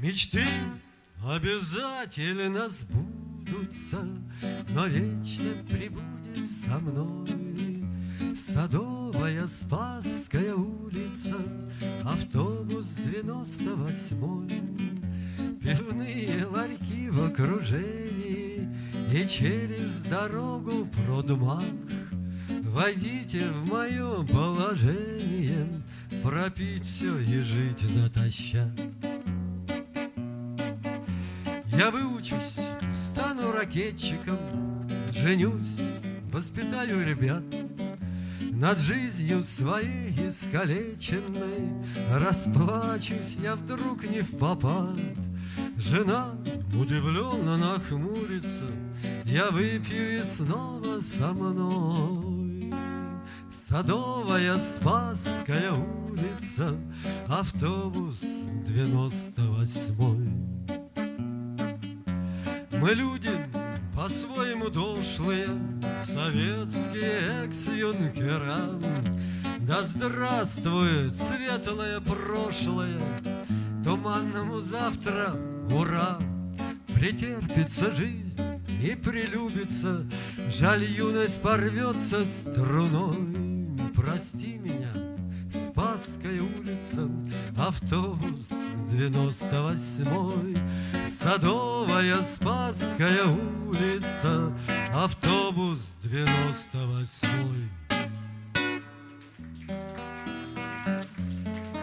Мечты обязательно сбудутся, Но вечно прибудет со мной Садовая Спасская улица, Автобус девяносто восьмой, Пивные ларьки в окружении И через дорогу продмах. Войдите в мое положение, Пропить все и жить натощак. Я выучусь, стану ракетчиком, Женюсь, воспитаю ребят, Над жизнью своей искалеченной Расплачусь я вдруг не в попад. Жена удивленно нахмурится, Я выпью и снова со мной. Садовая Спасская улица, Автобус девяносто восьмой. Мы люди по-своему дошлые, Советские экс-юнкера. Да здравствует светлое прошлое, Туманному завтра ура! Претерпится жизнь и прилюбится, Жаль, юность порвется струной. Прости меня, Спасская улица, Автобус девяносто восьмой. Садовая Спасская улица, автобус девяносто восьмой.